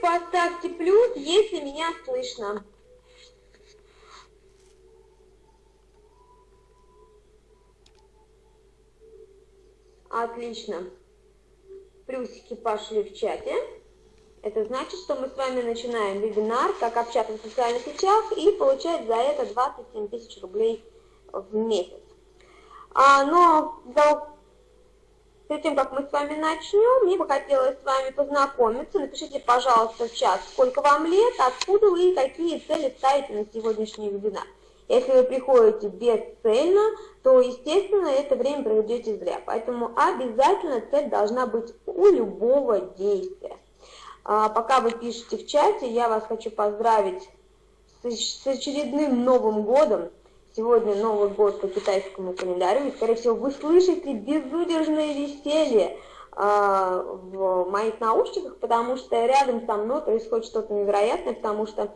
Поставьте плюс, если меня слышно. Отлично. Плюсики пошли в чате. Это значит, что мы с вами начинаем вебинар «Как общаться в социальных сетях» и получать за это 27 тысяч рублей в месяц. А, но за Перед тем, как мы с вами начнем, мне бы хотелось с вами познакомиться. Напишите, пожалуйста, в чат, сколько вам лет, откуда вы и какие цели ставите на сегодняшний вебинар. Если вы приходите бесцельно, то, естественно, это время проведете зря. Поэтому обязательно цель должна быть у любого действия. А, пока вы пишете в чате, я вас хочу поздравить с очередным Новым годом. Сегодня Новый год по китайскому календарю, и, скорее всего, вы слышите безудержное веселье э, в моих наушниках, потому что рядом со мной происходит что-то невероятное, потому что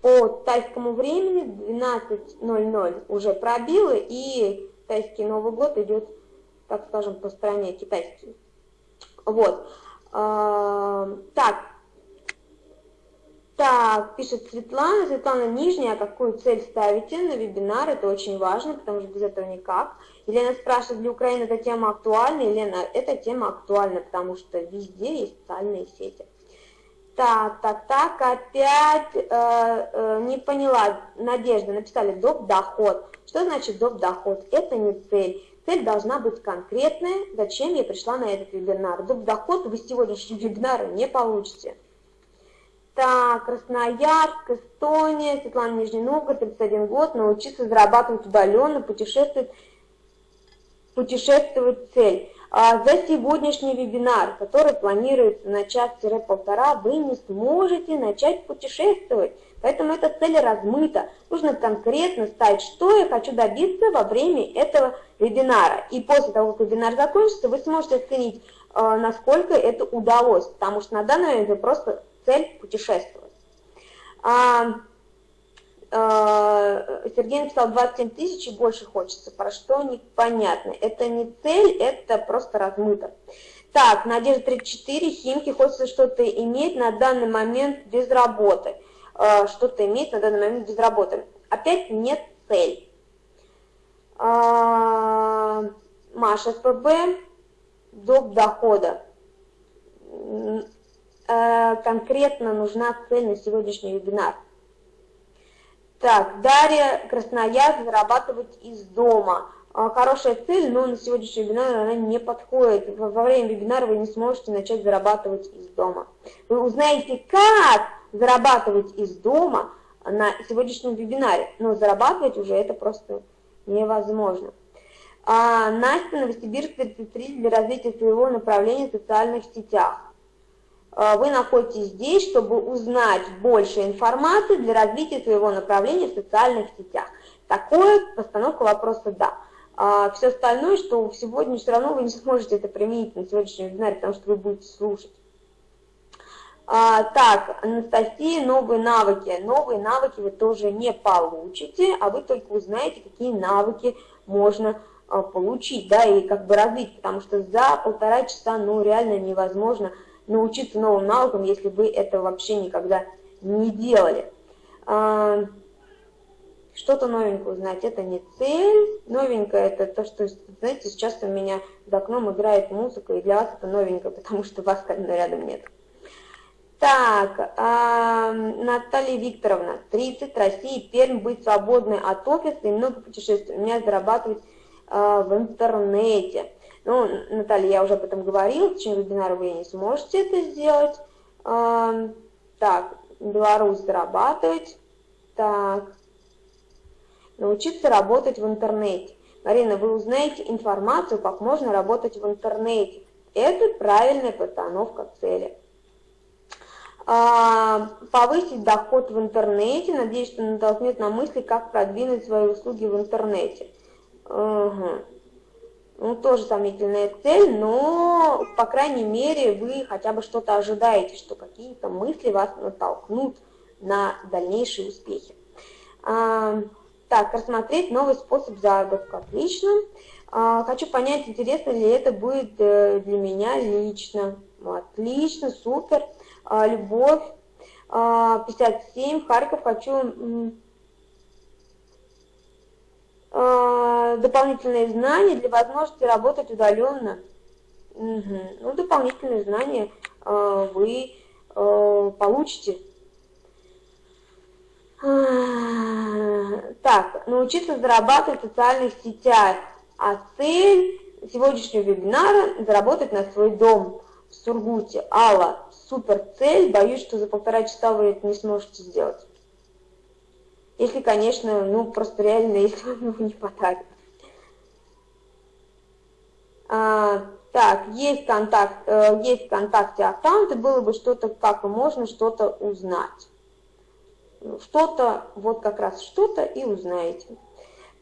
по тайскому времени 12.00 уже пробило, и тайский Новый год идет, так скажем, по стране китайский. Вот. Э, так, так, пишет Светлана. Светлана Нижняя, какую цель ставите на вебинар? Это очень важно, потому что без этого никак. Елена спрашивает, для Украины эта тема актуальна? Елена, эта тема актуальна, потому что везде есть социальные сети. Так, так, так, опять э, э, не поняла. Надежда, написали доп. доход. Что значит доп. доход? Это не цель. Цель должна быть конкретная. Зачем я пришла на этот вебинар? Доп. доход вы сегодняшнего вебинара не получите. Так, Красноярск, Эстония, Светлана Нижний Новгород, 31 год, научиться зарабатывать удаленно, путешествовать, путешествовать цель. А за сегодняшний вебинар, который планируется на час-полтора, вы не сможете начать путешествовать. Поэтому эта цель размыта. Нужно конкретно ставить, что я хочу добиться во время этого вебинара. И после того, как вебинар закончится, вы сможете оценить, а, насколько это удалось. Потому что на данный момент вы просто цель путешествовать. А, а, Сергей написал 27 тысяч и больше хочется. Про что непонятно. Это не цель, это просто размыто. Так, Надежда 34, Химки, хочется что-то иметь на данный момент без работы. А, что-то иметь на данный момент без работы. Опять нет цель. А, Маша, СПБ, доп. дохода Э, конкретно нужна цель на сегодняшний вебинар. Так, Дарья Красноярск зарабатывать из дома. Э, хорошая цель, но на сегодняшний вебинар она не подходит. Во время вебинара вы не сможете начать зарабатывать из дома. Вы узнаете, как зарабатывать из дома на сегодняшнем вебинаре. Но зарабатывать уже это просто невозможно. А, Настя, Новосибирск, 33 для развития своего направления в социальных сетях. А, вы находитесь здесь, чтобы узнать больше информации для развития своего направления в социальных сетях. Такое постановка вопроса «да». А все остальное, что сегодня все равно вы не сможете это применить на сегодняшнем вебинаре, потому что вы будете слушать. А, так, Анастасия, новые навыки. Новые навыки вы тоже не получите, а вы только узнаете, какие навыки можно а, получить, да, и как бы развить, потому что за полтора часа, ну, реально невозможно научиться новым навыкам, если вы это вообще никогда не делали. А, что-то новенькое узнать, это не цель. Новенькое это то, что, знаете, сейчас у меня за окном играет музыка, и для вас это новенькое, потому что вас рядом нет. Так, а, Наталья Викторовна, 30, Россия, Пермь, быть свободной от офиса и много путешествий. У меня зарабатывать а, в интернете. Ну, Наталья, я уже об этом говорила, в течение вебинара вы не сможете это сделать. Так, Беларусь зарабатывать. Так, научиться работать в интернете. Марина, вы узнаете информацию, как можно работать в интернете. Это правильная постановка цели. Повысить доход в интернете. Надеюсь, что натолкнет на мысли, как продвинуть свои услуги в интернете. Угу ну, тоже сомнительная цель, но, по крайней мере, вы хотя бы что-то ожидаете, что какие-то мысли вас натолкнут на дальнейшие успехи. А, так, рассмотреть новый способ заработка. Отлично. А, хочу понять, интересно ли это будет э, для меня лично. Отлично, супер. А, Любовь, 57, Харьков, хочу дополнительные знания для возможности работать удаленно. Угу. Ну, дополнительные знания вы получите. Так, научиться зарабатывать в социальных сетях. А цель сегодняшнего вебинара – заработать на свой дом в Сургуте. Алла, супер цель, боюсь, что за полтора часа вы это не сможете сделать. Если, конечно, ну, просто реально, если вам его не подарят. А, так, есть контакт, э, есть ВКонтакте аккаунты, было бы что-то, как можно что-то узнать. Что-то, вот как раз что-то и узнаете.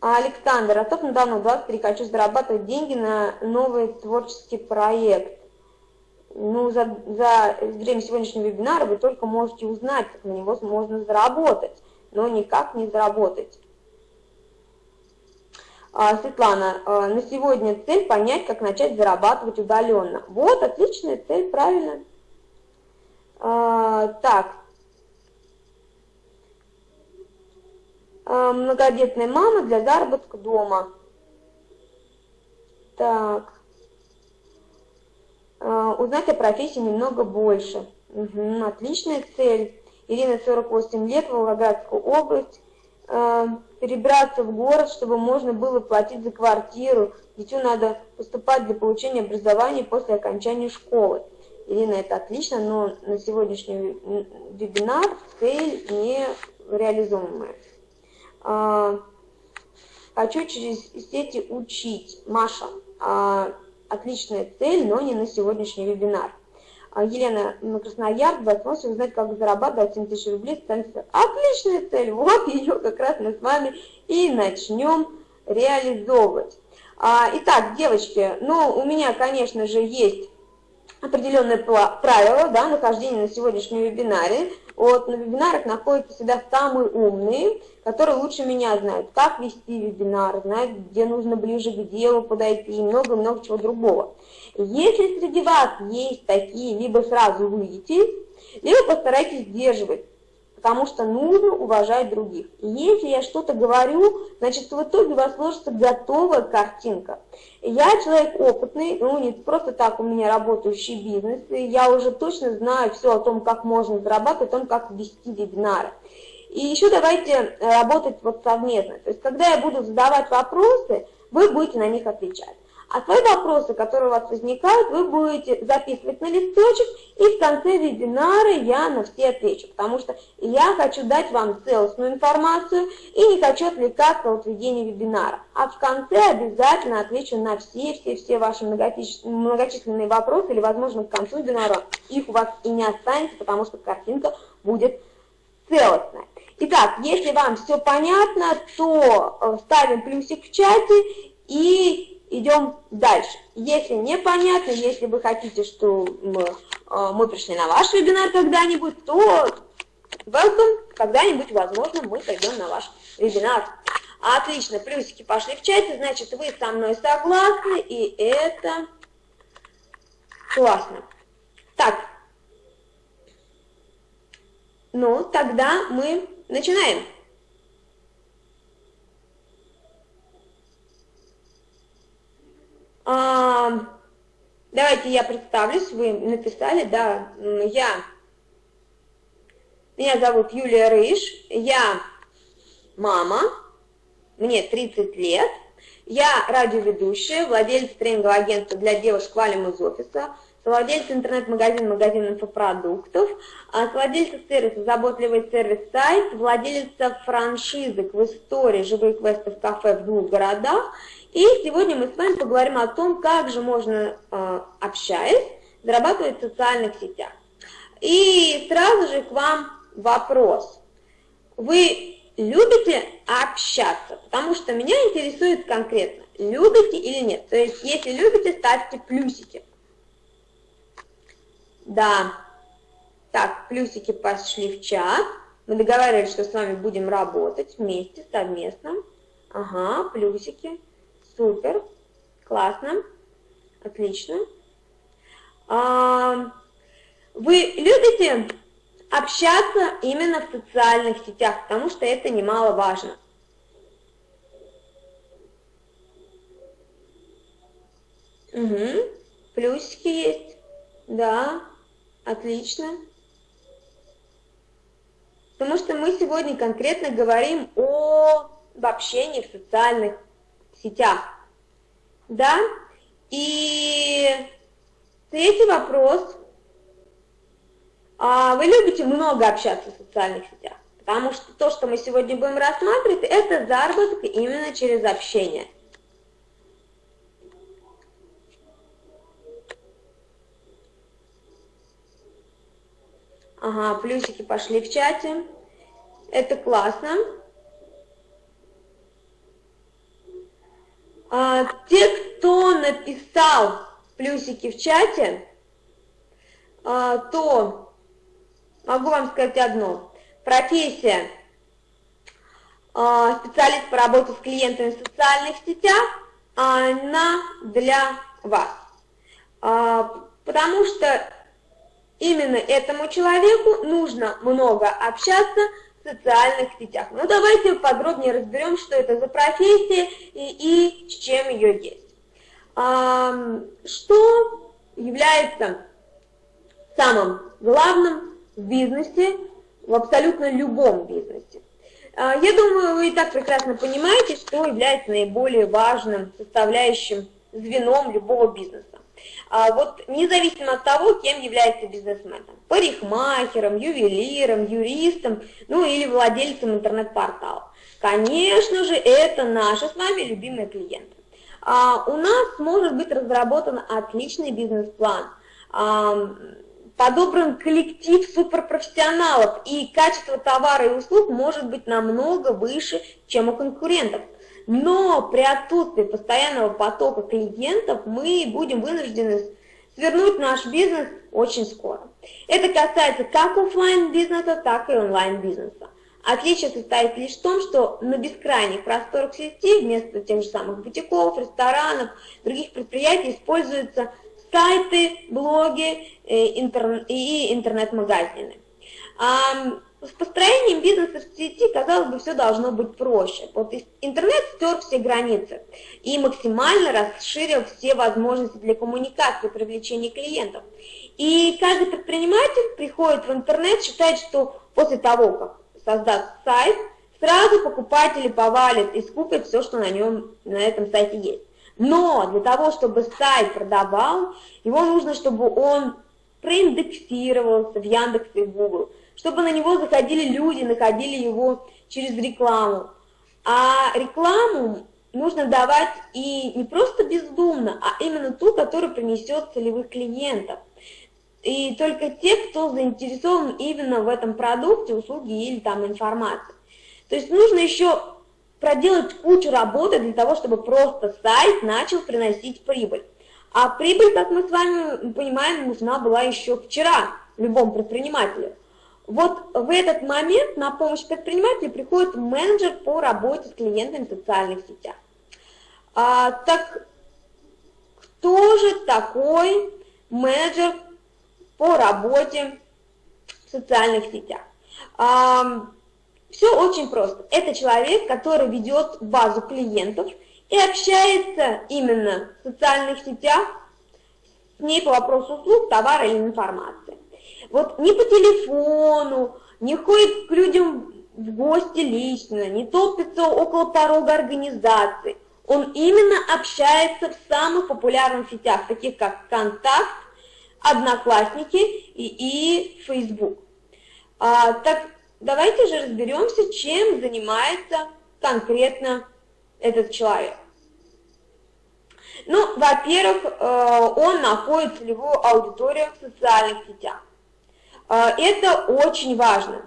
Александр, а топ недавно 23, хочу зарабатывать деньги на новый творческий проект. Ну, за, за время сегодняшнего вебинара вы только можете узнать, как на него можно заработать, но никак не заработать. А, Светлана, а, на сегодня цель понять, как начать зарабатывать удаленно. Вот, отличная цель, правильно. А, так, многодетная мама для заработка дома. Так. Узнать о профессии немного больше. Угу, отличная цель. Ирина, 48 лет, Волгоградская область. А, перебраться в город, чтобы можно было платить за квартиру. Дитю надо поступать для получения образования после окончания школы. Ирина, это отлично, но на сегодняшний вебинар цель не реализуемая. А, хочу через сети учить. Маша, а, отличная цель, но не на сегодняшний вебинар. А, Елена на Красноярск, возможно узнать, как зарабатывать 7 тысяч рублей. Отличная цель, вот ее как раз мы с вами и начнем реализовывать. Итак, девочки, ну, у меня, конечно же, есть определенные правила да, нахождения на сегодняшнем вебинаре. Вот на вебинарах находятся всегда самые умные, которые лучше меня знают, как вести вебинар, знают, где нужно ближе к делу подойти и много-много чего другого. Если среди вас есть такие, либо сразу выйдите, либо постарайтесь сдерживать потому что нужно уважать других. И если я что-то говорю, значит, в итоге у вас сложится готовая картинка. Я человек опытный, ну, не просто так у меня работающий бизнес, и я уже точно знаю все о том, как можно зарабатывать, о том, как вести вебинары. И еще давайте работать вот совместно. То есть, когда я буду задавать вопросы, вы будете на них отвечать. А свои вопросы, которые у вас возникают, вы будете записывать на листочек, и в конце вебинара я на все отвечу, потому что я хочу дать вам целостную информацию и не хочу отвлекаться от ведения вебинара. А в конце обязательно отвечу на все-все-все ваши многочисленные вопросы, или, возможно, к концу вебинара их у вас и не останется, потому что картинка будет целостная. Итак, если вам все понятно, то э, ставим плюсик в чате и идем дальше. Если непонятно, если вы хотите, что мы, э, мы пришли на ваш вебинар когда-нибудь, то welcome, когда-нибудь, возможно, мы пойдем на ваш вебинар. Отлично, плюсики пошли в чате, значит, вы со мной согласны, и это классно. Так, ну, тогда мы начинаем. А, давайте я представлюсь, вы написали, да, я, меня зовут Юлия Рыж, я мама, мне 30 лет, я радиоведущая, владелец тренингового агентства для девушек Валим из офиса, владелец интернет-магазина магазин инфопродуктов, владелец сервиса «Заботливый сервис-сайт», владелица франшизы в истории «Живые квесты в кафе» в двух городах – и сегодня мы с вами поговорим о том, как же можно, э, общаясь, зарабатывать в социальных сетях. И сразу же к вам вопрос. Вы любите общаться? Потому что меня интересует конкретно, любите или нет. То есть, если любите, ставьте плюсики. Да. Так, плюсики пошли в чат. Мы договаривались, что с вами будем работать вместе, совместно. Ага, плюсики. Супер, классно, отлично. А, Вы любите общаться именно в социальных сетях, потому что это немаловажно. Угу, плюсики есть, да, отлично. Потому что мы сегодня конкретно говорим о общении в социальных сетях, да, и третий вопрос. А вы любите много общаться в социальных сетях? Потому что то, что мы сегодня будем рассматривать, это заработок именно через общение. Ага, плюсики пошли в чате. Это классно. А, те, кто написал плюсики в чате, а, то могу вам сказать одно. Профессия а, специалист по работе с клиентами в социальных сетях, она для вас. А, потому что именно этому человеку нужно много общаться социальных сетях. Ну, давайте подробнее разберем, что это за профессия и, и с чем ее есть. А, что является самым главным в бизнесе, в абсолютно любом бизнесе? А, я думаю, вы и так прекрасно понимаете, что является наиболее важным составляющим звеном любого бизнеса. А вот независимо от того, кем является бизнесменом, парикмахером, ювелиром, юристом, ну или владельцем интернет-портала. Конечно же, это наши с вами любимые клиенты. А, у нас может быть разработан отличный бизнес-план, а, подобран коллектив суперпрофессионалов, и качество товара и услуг может быть намного выше, чем у конкурентов. Но при отсутствии постоянного потока клиентов мы будем вынуждены свернуть наш бизнес очень скоро. Это касается как офлайн бизнеса, так и онлайн бизнеса. Отличие состоит лишь в том, что на бескрайних просторах сети вместо тех же самых бутиков, ресторанов, других предприятий используются сайты, блоги э, и интернет-магазины. С построением бизнеса в сети, казалось бы, все должно быть проще. Вот интернет стер все границы и максимально расширил все возможности для коммуникации, привлечения клиентов. И каждый предприниматель приходит в интернет, считает, что после того, как создаст сайт, сразу покупатели повалят и скупят все, что на нем, на этом сайте есть. Но для того, чтобы сайт продавал, его нужно, чтобы он проиндексировался в Яндексе и Google, чтобы на него заходили люди, находили его через рекламу. А рекламу нужно давать и не просто бездумно, а именно ту, которая принесет целевых клиентов. И только те, кто заинтересован именно в этом продукте, услуге или там информации. То есть нужно еще проделать кучу работы для того, чтобы просто сайт начал приносить прибыль. А прибыль, как мы с вами понимаем, нужна была еще вчера любому предпринимателю. Вот в этот момент на помощь предпринимателю приходит менеджер по работе с клиентами в социальных сетях. А, так кто же такой менеджер по работе в социальных сетях? А, все очень просто. Это человек, который ведет базу клиентов и общается именно в социальных сетях с ней по вопросу услуг, товара или информации. Вот не по телефону, не ходит к людям в гости лично, не топится около порога организации. Он именно общается в самых популярных сетях, таких как ВКонтакт, Одноклассники и, и Facebook. А, так давайте же разберемся, чем занимается конкретно этот человек. Ну, во-первых, э, он находит целевую аудиторию в социальных сетях. А, это очень важно.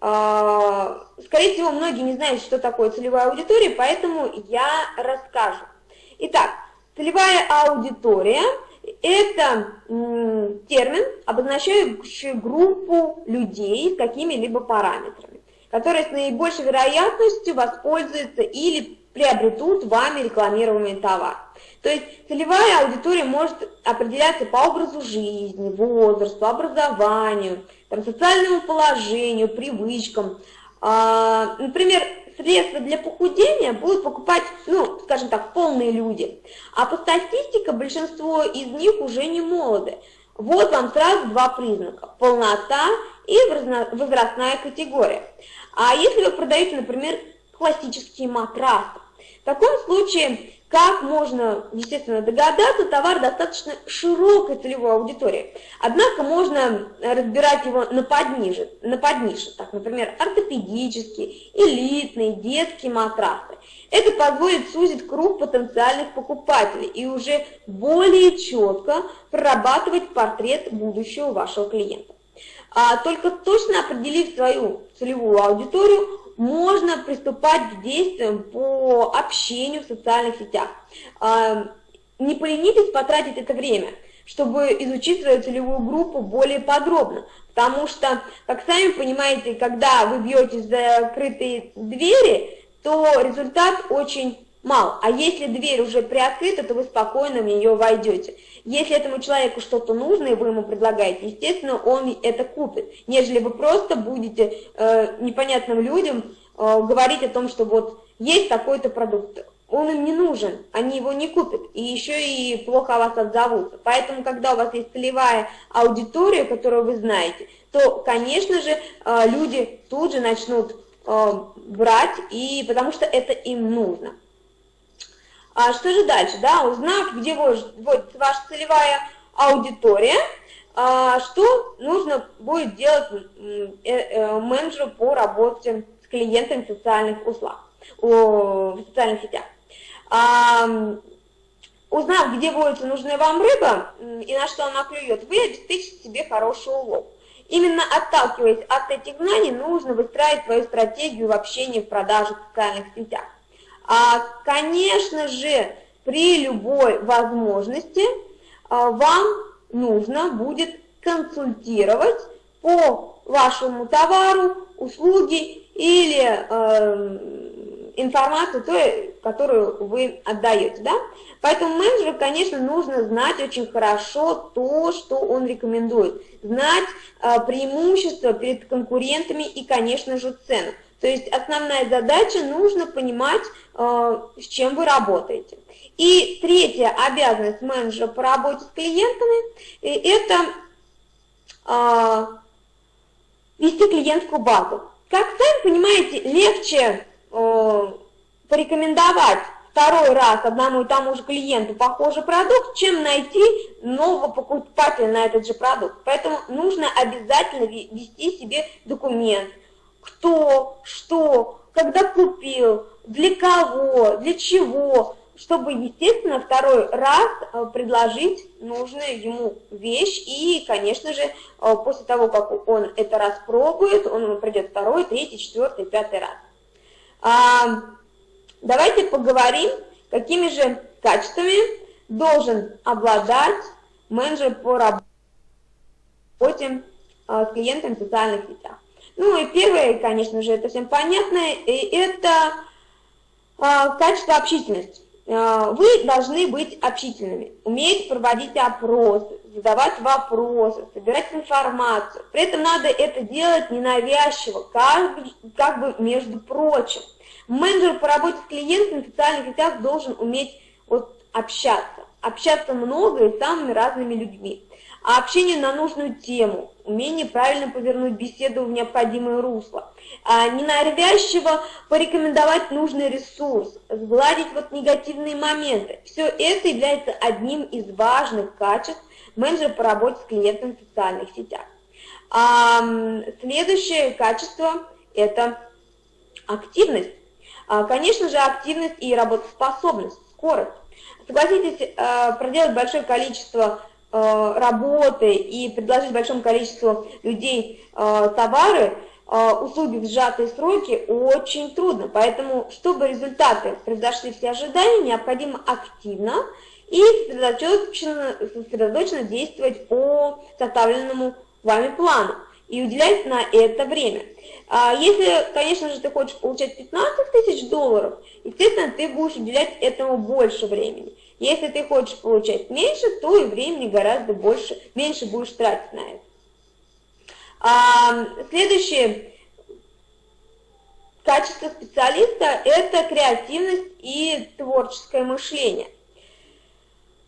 А, скорее всего, многие не знают, что такое целевая аудитория, поэтому я расскажу. Итак, целевая аудитория – это термин, обозначающий группу людей с какими-либо параметрами, которые с наибольшей вероятностью воспользуются или приобретут вами рекламируемый товар. То есть целевая аудитория может определяться по образу жизни, возрасту, образованию, там, социальному положению, привычкам. А, например, средства для похудения будут покупать, ну, скажем так, полные люди. А по статистике большинство из них уже не молоды. Вот вам сразу два признака – полнота и возрастная категория. А если вы продаете, например, классические матрасы, таком случае как можно, естественно, догадаться, товар достаточно широкой целевой аудитории. Однако можно разбирать его на подниже, на поднише, так, например, ортопедические, элитные, детские матрасы. Это позволит сузить круг потенциальных покупателей и уже более четко прорабатывать портрет будущего вашего клиента. А только точно определив свою целевую аудиторию, можно приступать к действиям по общению в социальных сетях. А, не поленитесь потратить это время, чтобы изучить свою целевую группу более подробно, потому что, как сами понимаете, когда вы бьете за закрытые двери, то результат очень мал. А если дверь уже приоткрыта, то вы спокойно в нее войдете. Если этому человеку что-то нужно, и вы ему предлагаете, естественно, он это купит, нежели вы просто будете э, непонятным людям э, говорить о том, что вот есть такой-то продукт. Он им не нужен, они его не купят, и еще и плохо о вас отзовутся. Поэтому, когда у вас есть целевая аудитория, которую вы знаете, то, конечно же, э, люди тут же начнут э, брать, и, потому что это им нужно. А что же дальше? Да, узнав, где вводится ваша целевая аудитория, а, что нужно будет делать э, э, менеджеру по работе с клиентами в социальных услугах, в социальных сетях. А, узнав, где водится нужная вам рыба и на что она клюет, вы обеспечите себе хороший улов. Именно отталкиваясь от этих знаний, нужно выстраивать свою стратегию в общении в продаже в социальных сетях. А, конечно же, при любой возможности а, вам нужно будет консультировать по вашему товару, услуги или э, информацию, той, которую вы отдаете. Да? Поэтому менеджеру, конечно, нужно знать очень хорошо то, что он рекомендует, знать э, преимущества перед конкурентами и, конечно же, цену. То есть основная задача, нужно понимать, э, с чем вы работаете. И третья обязанность менеджера по работе с клиентами – это э, вести клиентскую базу. Как сами понимаете, легче э, порекомендовать второй раз одному и тому же клиенту похожий продукт, чем найти нового покупателя на этот же продукт. Поэтому нужно обязательно вести себе документ – кто, что, когда купил, для кого, для чего, чтобы, естественно, второй раз э, предложить нужную ему вещь. И, конечно же, э, после того, как он это распробует, он ему придет второй, третий, четвертый, пятый раз. А, давайте поговорим, какими же качествами должен обладать менеджер по работе э, с клиентами в социальных сетях. Ну и первое, конечно же, это всем понятно, это а, качество общительности. А, вы должны быть общительными, уметь проводить опросы, задавать вопросы, собирать информацию. При этом надо это делать ненавязчиво, как, как бы между прочим. Менеджер по работе с клиентами в социальных сетях должен уметь вот, общаться, общаться много и с самыми разными людьми а общение на нужную тему, умение правильно повернуть беседу в необходимое русло, а ненавязчиво порекомендовать нужный ресурс, сгладить вот негативные моменты. Все это является одним из важных качеств менеджера по работе с клиентами в социальных сетях. А, следующее качество – это активность. А, конечно же, активность и работоспособность, скорость. Согласитесь, а, проделать большое количество Э, работы и предложить большому количеству людей э, товары, э, услуги в сжатые сроки очень трудно. Поэтому, чтобы результаты превзошли все ожидания, необходимо активно и сосредоточенно действовать по составленному вами плану и уделять на это время. А если, конечно же, ты хочешь получать 15 тысяч долларов, естественно, ты будешь уделять этому больше времени. Если ты хочешь получать меньше, то и времени гораздо больше, меньше будешь тратить на это. А, следующее качество специалиста – это креативность и творческое мышление.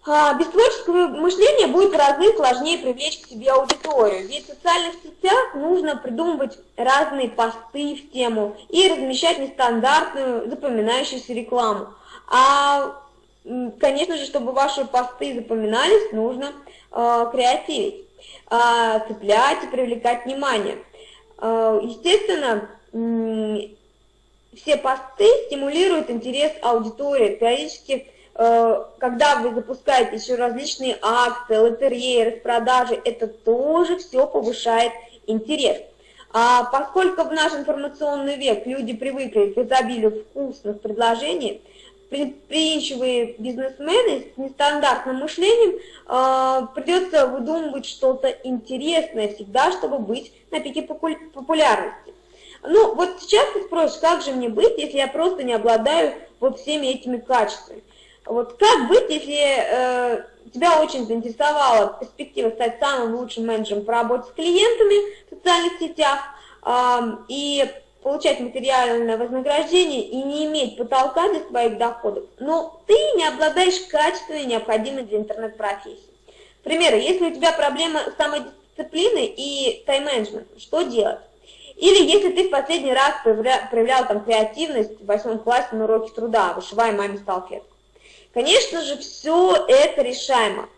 А, без творческого мышления будет в разы сложнее привлечь к себе аудиторию, ведь в социальных сетях нужно придумывать разные посты в тему и размещать нестандартную запоминающуюся рекламу. А, конечно же, чтобы ваши посты запоминались, нужно э, креативить, э, цеплять и привлекать внимание. Э, естественно, все посты стимулируют интерес аудитории, периодически когда вы запускаете еще различные акции, лотереи, распродажи, это тоже все повышает интерес. А поскольку в наш информационный век люди привыкли к изобилию вкусных предложений, предприимчивые бизнесмены с нестандартным мышлением э, придется выдумывать что-то интересное всегда, чтобы быть на пике популярности. Ну, вот сейчас ты спросишь, как же мне быть, если я просто не обладаю вот всеми этими качествами? Вот как быть, если э, тебя очень заинтересовала перспектива стать самым лучшим менеджером по работе с клиентами в социальных сетях э, и получать материальное вознаграждение и не иметь потолка для своих доходов, но ты не обладаешь качествами, необходимыми для интернет-профессии. К примеру, если у тебя проблема с самодисциплиной и тайм-менеджментом, что делать? Или если ты в последний раз проявлял, проявлял там креативность в восьмом классе на уроке труда, вышивая маме салфетку. Конечно же, все это решаемо.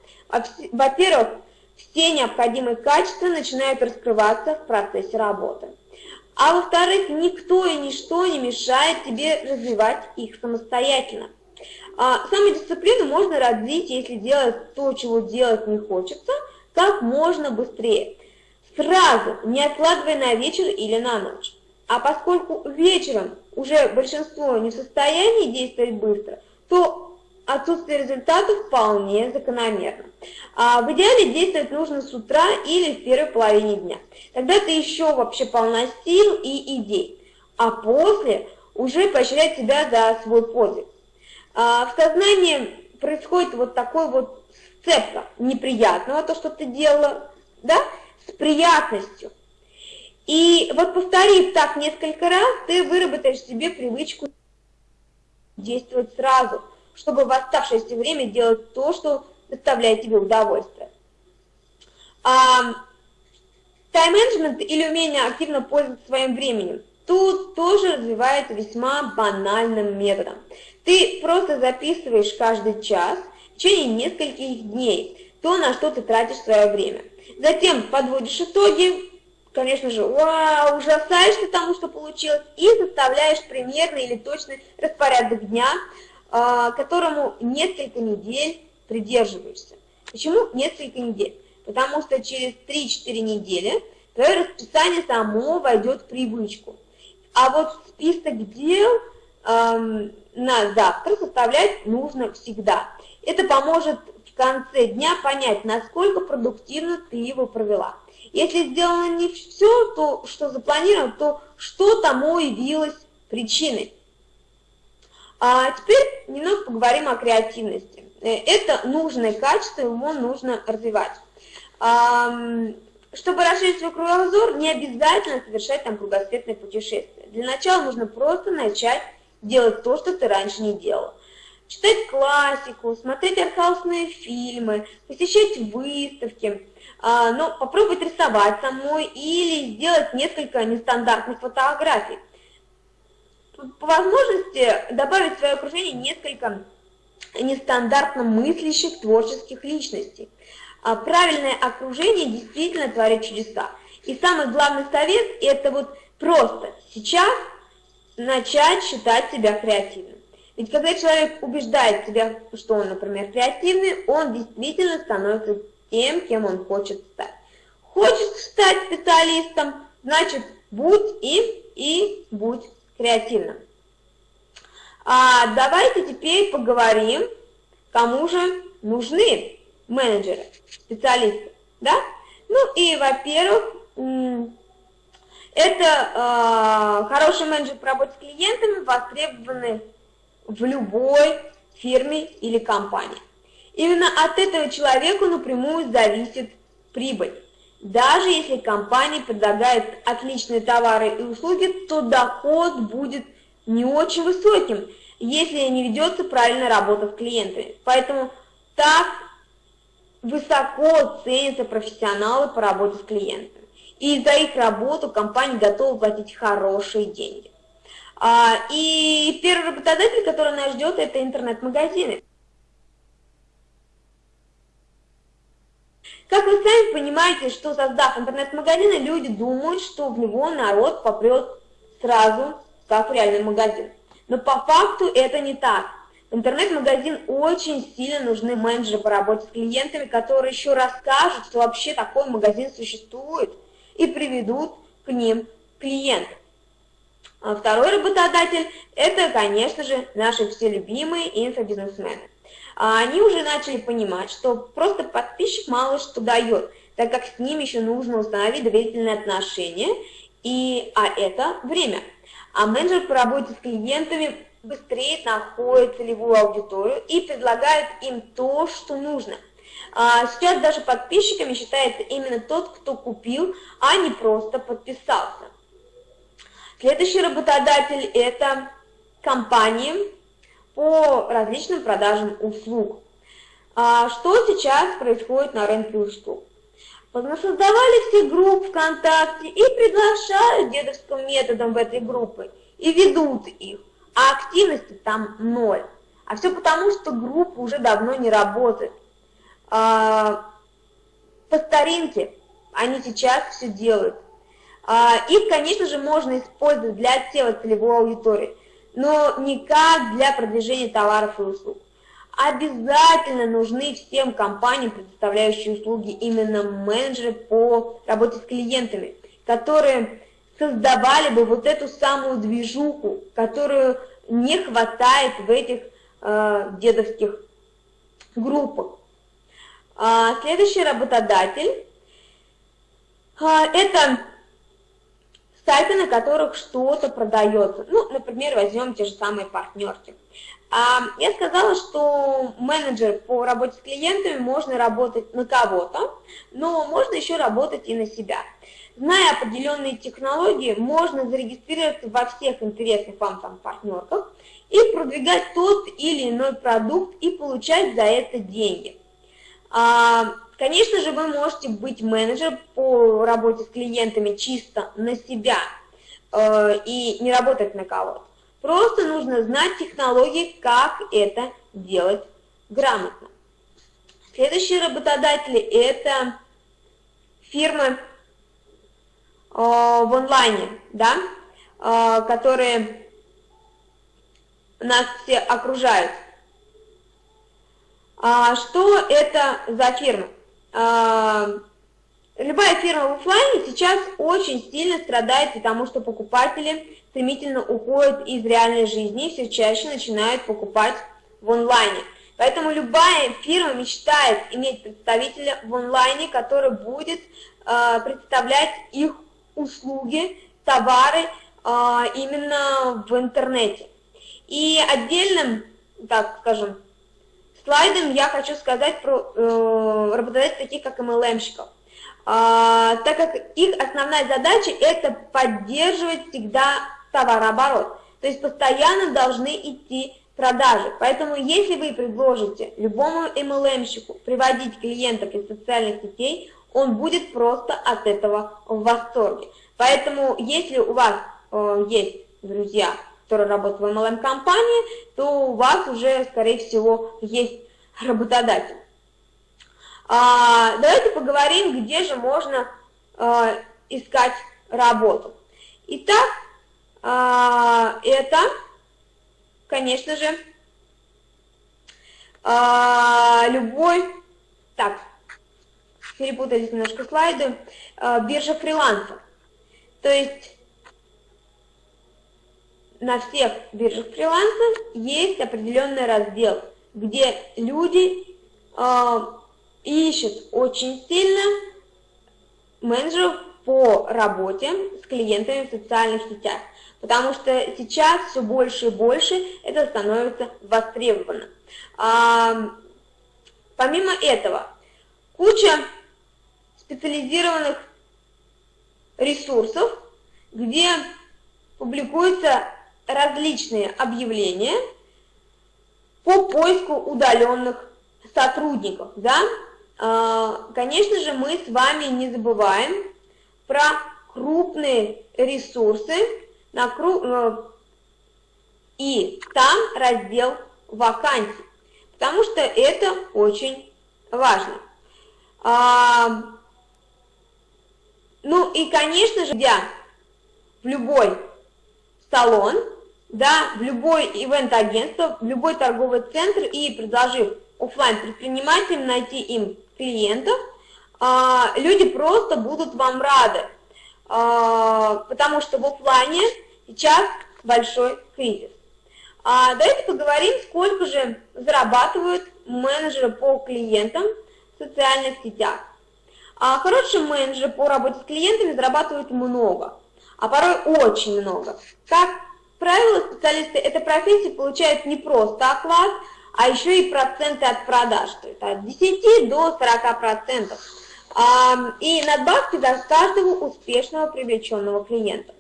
Во-первых, все необходимые качества начинают раскрываться в процессе работы. А во-вторых, никто и ничто не мешает тебе развивать их самостоятельно. А, самодисциплину можно развить, если делать то, чего делать не хочется, как можно быстрее. Сразу, не откладывая на вечер или на ночь. А поскольку вечером уже большинство не в состоянии действовать быстро, то отсутствие результатов вполне закономерно. А в идеале действовать нужно с утра или в первой половине дня. Тогда ты еще вообще полна сил и идей. А после уже поощрять себя за свой подвиг. А в сознании происходит вот такой вот сцепка неприятного, то, что ты делала, да, с приятностью. И вот повторив так несколько раз, ты выработаешь себе привычку действовать сразу – чтобы в оставшееся время делать то, что доставляет тебе удовольствие. А, тайм-менеджмент или умение активно пользоваться своим временем. Тут тоже развивается весьма банальным методом. Ты просто записываешь каждый час в течение нескольких дней то, на что ты тратишь свое время. Затем подводишь итоги, конечно же, вау, ужасаешься тому, что получилось, и составляешь примерный или точный распорядок дня, а, которому несколько недель придерживаешься. Почему несколько недель? Потому что через 3-4 недели твое расписание само войдет в привычку. А вот список дел эм, на завтра составлять нужно всегда. Это поможет в конце дня понять, насколько продуктивно ты его провела. Если сделано не все, то, что запланировано, то что тому явилось причиной. А теперь немного поговорим о креативности. Э, это нужное качество, его нужно развивать. Чтобы расширить свой кругозор, не обязательно совершать там кругосветное путешествие. Для начала нужно просто начать делать то, что ты раньше не делал. Читать классику, смотреть артхаусные фильмы, посещать выставки, а, но попробовать рисовать самой или сделать несколько нестандартных фотографий по возможности добавить в свое окружение несколько нестандартно мыслящих творческих личностей. А правильное окружение действительно творит чудеса. И самый главный совет – это вот просто сейчас начать считать себя креативным. Ведь когда человек убеждает себя, что он, например, креативный, он действительно становится тем, кем он хочет стать. Хочет стать специалистом, значит, будь им и будь креативным. А давайте теперь поговорим, кому же нужны менеджеры, специалисты. Да? Ну и, во-первых, это э, хороший менеджер по работе с клиентами, востребованный в любой фирме или компании. Именно от этого человека напрямую зависит прибыль. Даже если компания предлагает отличные товары и услуги, то доход будет не очень высоким, если не ведется правильная работа с клиентами. Поэтому так высоко ценятся профессионалы по работе с клиентами. И за их работу компания готова платить хорошие деньги. А, и первый работодатель, который нас ждет, это интернет-магазины. Как вы сами понимаете, что создав интернет-магазины, люди думают, что в него народ попрет сразу, как в реальный магазин. Но по факту это не так. Интернет-магазин очень сильно нужны менеджеры по работе с клиентами, которые еще расскажут, что вообще такой магазин существует, и приведут к ним клиентов. А второй работодатель – это, конечно же, наши все любимые инфобизнесмены. А они уже начали понимать, что просто подписчик мало что дает, так как с ним еще нужно установить доверительные отношения, и, а это время. А менеджер по работе с клиентами быстрее находит целевую аудиторию и предлагает им то, что нужно. А сейчас даже подписчиками считается именно тот, кто купил, а не просто подписался. Следующий работодатель – это компании по различным продажам услуг. А что сейчас происходит на рынке услуг? Создавали все группы ВКонтакте и приглашают дедовским методом в этой группы и ведут их, а активности там ноль. А все потому, что группа уже давно не работает. А, по старинке они сейчас все делают. А, их, конечно же, можно использовать для отсева целевой аудитории, но никак для продвижения товаров и услуг. Обязательно нужны всем компаниям, предоставляющим услуги, именно менеджеры по работе с клиентами, которые создавали бы вот эту самую движуху, которую не хватает в этих э, дедовских группах. А, следующий работодатель а, это сайты, на которых что-то продается. Ну, например, возьмем те же самые партнерки. А, я сказала, что менеджер по работе с клиентами можно работать на кого-то, но можно еще работать и на себя. Зная определенные технологии, можно зарегистрироваться во всех интересных вам там партнерках и продвигать тот или иной продукт и получать за это деньги. Конечно же, вы можете быть менеджером по работе с клиентами чисто на себя э, и не работать на кого-то. Просто нужно знать технологии, как это делать грамотно. Следующие работодатели – это фирмы э, в онлайне, да, э, которые нас все окружают. А что это за фирма? А, любая фирма в офлайне сейчас очень сильно страдает, потому что покупатели стремительно уходят из реальной жизни и все чаще начинают покупать в онлайне. Поэтому любая фирма мечтает иметь представителя в онлайне, который будет э, представлять их услуги, товары э, именно в интернете. И отдельным, так скажем, слайдом я хочу сказать про э, работодателей таких, как MLM-щиков. А, так как их основная задача – это поддерживать всегда товарооборот. То есть постоянно должны идти продажи. Поэтому если вы предложите любому MLM-щику приводить клиентов из социальных сетей, он будет просто от этого в восторге. Поэтому если у вас э, есть друзья, который работает в MLM-компании, то у вас уже, скорее всего, есть работодатель. А, давайте поговорим, где же можно а, искать работу. Итак, а, это, конечно же, а, любой, так, перепутались немножко слайды, а, биржа фрилансов. То есть на всех биржах фриланса есть определенный раздел, где люди э, ищут очень сильно менеджеров по работе с клиентами в социальных сетях, потому что сейчас все больше и больше это становится востребовано. А, помимо этого, куча специализированных ресурсов, где публикуются различные объявления по поиску удаленных сотрудников. Да? А, конечно же, мы с вами не забываем про крупные ресурсы на кру... Э, и там раздел вакансий, потому что это очень важно. А, ну и, конечно же, я в любой салон, да, в любой ивент-агентство, в любой торговый центр и предложив офлайн предпринимателям найти им клиентов, а, люди просто будут вам рады, а, потому что в офлайне сейчас большой кризис. А давайте поговорим, сколько же зарабатывают менеджеры по клиентам в социальных сетях. Хорошие менеджеры по работе с клиентами зарабатывают много, а порой очень много. Как правило, специалисты этой профессии получают не просто оклад, а еще и проценты от продаж, то есть от 10 до 40 процентов. И надбавки за каждого успешного привлеченного клиента.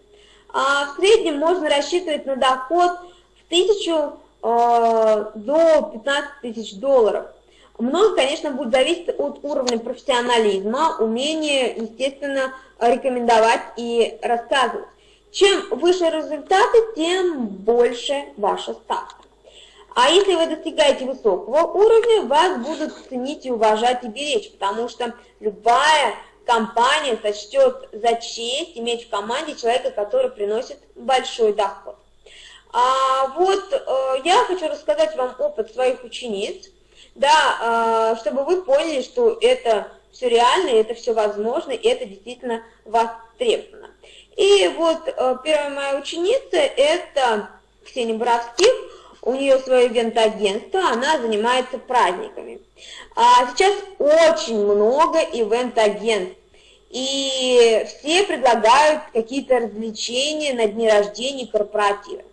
А в среднем можно рассчитывать на доход в 1000 э, до 15 тысяч долларов. Много, конечно, будет зависеть от уровня профессионализма, умения, естественно, рекомендовать и рассказывать. Чем выше результаты, тем больше ваша ставка. А если вы достигаете высокого уровня, вас будут ценить и уважать и беречь, потому что любая компания сочтет за честь иметь в команде человека, который приносит большой доход. А вот э, я хочу рассказать вам опыт своих учениц, да, э, чтобы вы поняли, что это все реально, это все возможно, и это действительно востребовано. И вот э, первая моя ученица – это Ксения Боровских, у нее свое ивент-агентство, она занимается праздниками. А сейчас очень много ивент-агентств, и все предлагают какие-то развлечения на дни рождения, корпоративы.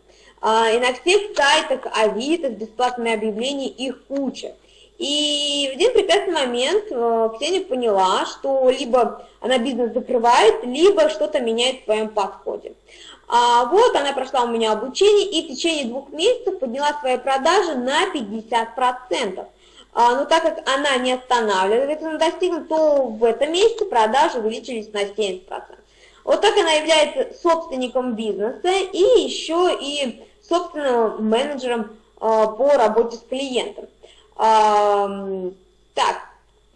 А, и на всех сайтах Авито с бесплатными объявлениями их куча. И в один прекрасный момент э, Ксения поняла, что либо она бизнес закрывает, либо что-то меняет в своем подходе. А вот она прошла у меня обучение и в течение двух месяцев подняла свои продажи на 50%. А, но так как она не останавливается на достигнут, то в этом месяце продажи увеличились на 70%. Вот так она является собственником бизнеса и еще и собственным менеджером а, по работе с клиентом. А, так,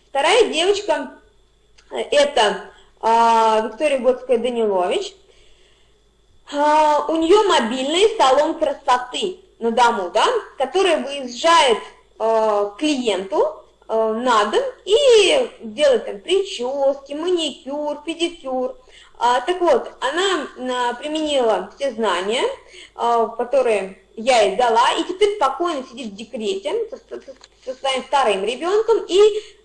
вторая девочка это а, Виктория Готская-Данилович. А, у нее мобильный салон красоты на дому, да, который выезжает э, клиенту на дом и делает там прически, маникюр, педикюр. А, так вот, она а, применила все знания, а, которые я ей дала, и теперь спокойно сидит в декрете со, своим вторым ребенком и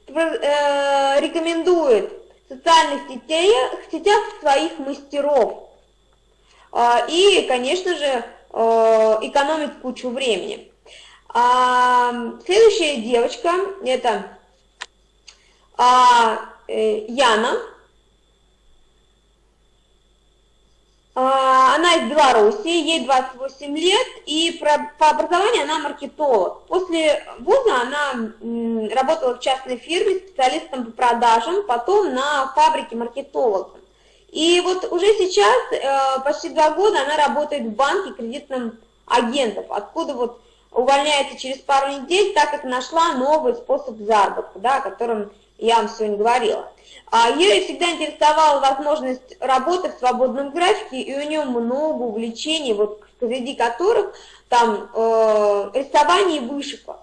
э, рекомендует в социальных сетях, сетях своих мастеров. А, и, конечно же, а, экономит кучу времени. А, следующая девочка, это э, Яна. Она из Беларуси, ей 28 лет, и по образованию она маркетолог. После вуза она работала в частной фирме специалистом по продажам, потом на фабрике маркетологов. И вот уже сейчас, э, почти два года, она работает в банке кредитным агентом, откуда вот увольняется через пару недель, так как нашла новый способ заработка, да, о котором я вам сегодня говорила. А ее всегда интересовала возможность работы в свободном графике, и у нее много увлечений, вот среди которых там э, рисование и вышивка.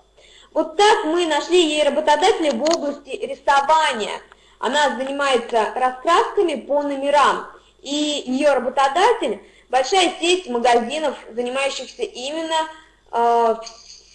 Вот так мы нашли ей работодателя в области рисования – она занимается раскрасками по номерам, и ее работодатель – большая сеть магазинов, занимающихся именно э,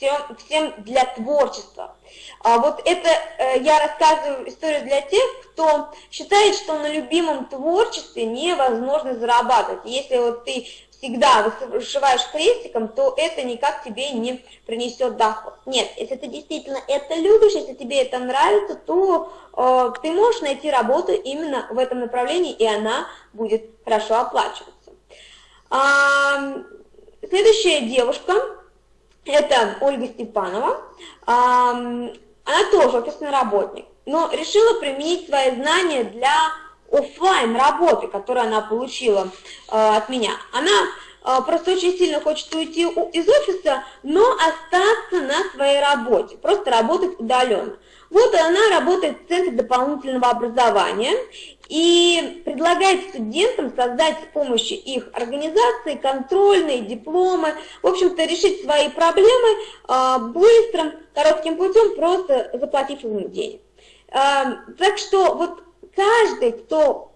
всем, всем для творчества. А вот это э, я рассказываю историю для тех, кто считает, что на любимом творчестве невозможно зарабатывать. Если вот ты всегда вышиваешь крестиком, то это никак тебе не принесет доход. Нет, если ты действительно это любишь, если тебе это нравится, то э, ты можешь найти работу именно в этом направлении, и она будет хорошо оплачиваться. А, следующая девушка, это Ольга Степанова. Она тоже офисный работник, но решила применить свои знания для офлайн работы, которую она получила э, от меня. Она э, просто очень сильно хочет уйти из офиса, но остаться на своей работе, просто работать удаленно. Вот она работает в Центре дополнительного образования и предлагает студентам создать с помощью их организации контрольные дипломы, в общем-то решить свои проблемы э, быстрым, коротким путем, просто заплатив им денег. Э, так что вот каждый, кто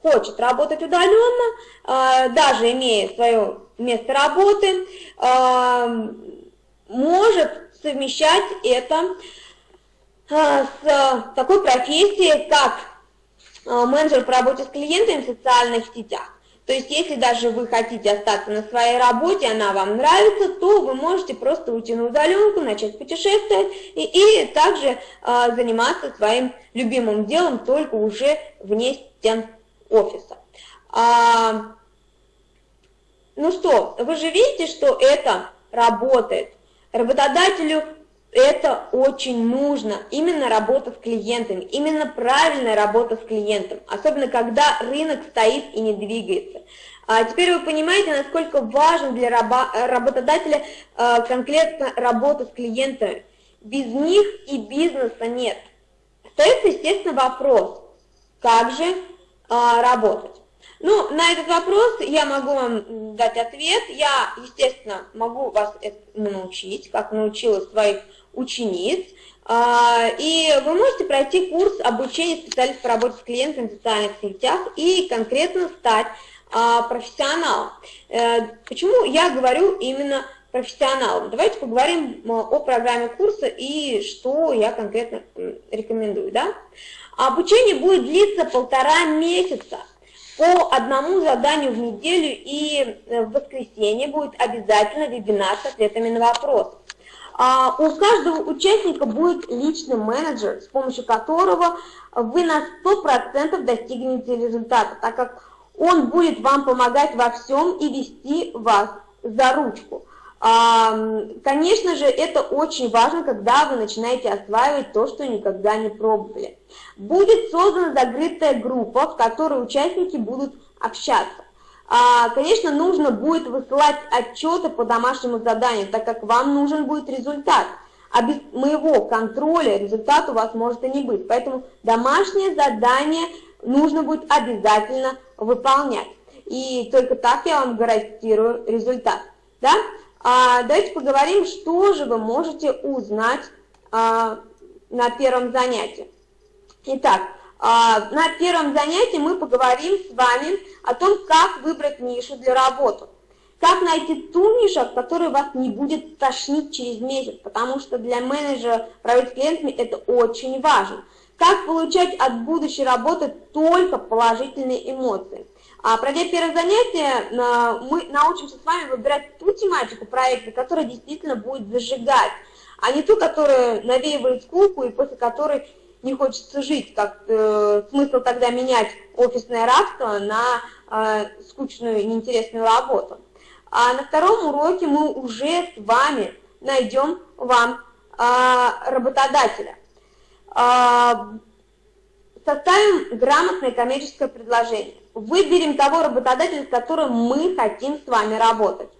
хочет работать удаленно, э, даже имея свое место работы, может совмещать это с такой профессией, как менеджер по работе с клиентами в социальных сетях. То есть, если даже вы хотите остаться на своей работе, она вам нравится, то вы можете просто уйти на удаленку, начать путешествовать и, и также э, заниматься своим любимым делом, только уже вне стен офиса. А, ну что, вы же видите, что это работает. Работодателю это очень нужно, именно работа с клиентами, именно правильная работа с клиентом, особенно когда рынок стоит и не двигается. А теперь вы понимаете, насколько важно для работодателя а, конкретно работа с клиентами. Без них и бизнеса нет. Остается, естественно, вопрос, как же а, работать. Ну, на этот вопрос я могу вам дать ответ. Я, естественно, могу вас этому научить, как научила своих учениц. А, и вы можете пройти курс обучения специалистов по работе с клиентами в социальных сетях и конкретно стать а, профессионалом. Э, почему я говорю именно профессионалом? Давайте поговорим о программе курса и что я конкретно рекомендую. Да? Обучение будет длиться полтора месяца по одному заданию в неделю, и э, в воскресенье будет обязательно вебинар с ответами на вопросы. А, у каждого участника будет личный менеджер, с помощью которого вы на 100% достигнете результата, так как он будет вам помогать во всем и вести вас за ручку. А, конечно же, это очень важно, когда вы начинаете осваивать то, что никогда не пробовали. Будет создана закрытая группа, в которой участники будут общаться. А, конечно, нужно будет высылать отчеты по домашнему заданию, так как вам нужен будет результат. А без моего контроля результат у вас может и не быть. Поэтому домашнее задание нужно будет обязательно выполнять. И только так я вам гарантирую результат. Да? А, давайте поговорим, что же вы можете узнать а, на первом занятии. Итак, на первом занятии мы поговорим с вами о том, как выбрать нишу для работы. Как найти ту нишу, от которой вас не будет тошнить через месяц, потому что для менеджера работать с клиентами это очень важно. Как получать от будущей работы только положительные эмоции. А пройдя первое занятие, мы научимся с вами выбирать ту тематику проекта, которая действительно будет зажигать, а не ту, которая навеивает скуку и после которой не хочется жить, как э, смысл тогда менять офисное рабство на э, скучную и неинтересную работу. А на втором уроке мы уже с вами найдем вам э, работодателя. Э, составим грамотное коммерческое предложение. Выберем того работодателя, с которым мы хотим с вами работать.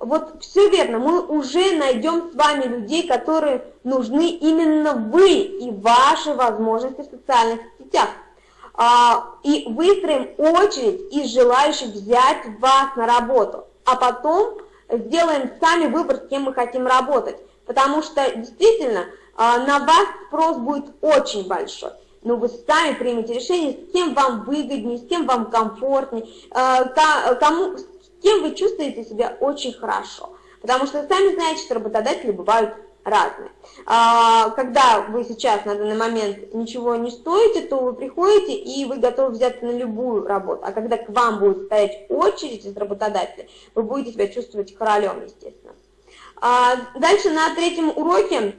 Вот все верно, мы уже найдем с вами людей, которые нужны именно вы и ваши возможности в социальных сетях. А, и выстроим очередь из желающих взять вас на работу, а потом сделаем сами выбор, с кем мы хотим работать. Потому что действительно а, на вас спрос будет очень большой. Но вы сами примете решение, с кем вам выгоднее, с кем вам комфортнее, а, кому, кем вы чувствуете себя очень хорошо. Потому что сами знаете, что работодатели бывают разные. А, когда вы сейчас на данный момент ничего не стоите, то вы приходите и вы готовы взяться на любую работу. А когда к вам будет стоять очередь из работодателей, вы будете себя чувствовать королем, естественно. А, дальше на третьем уроке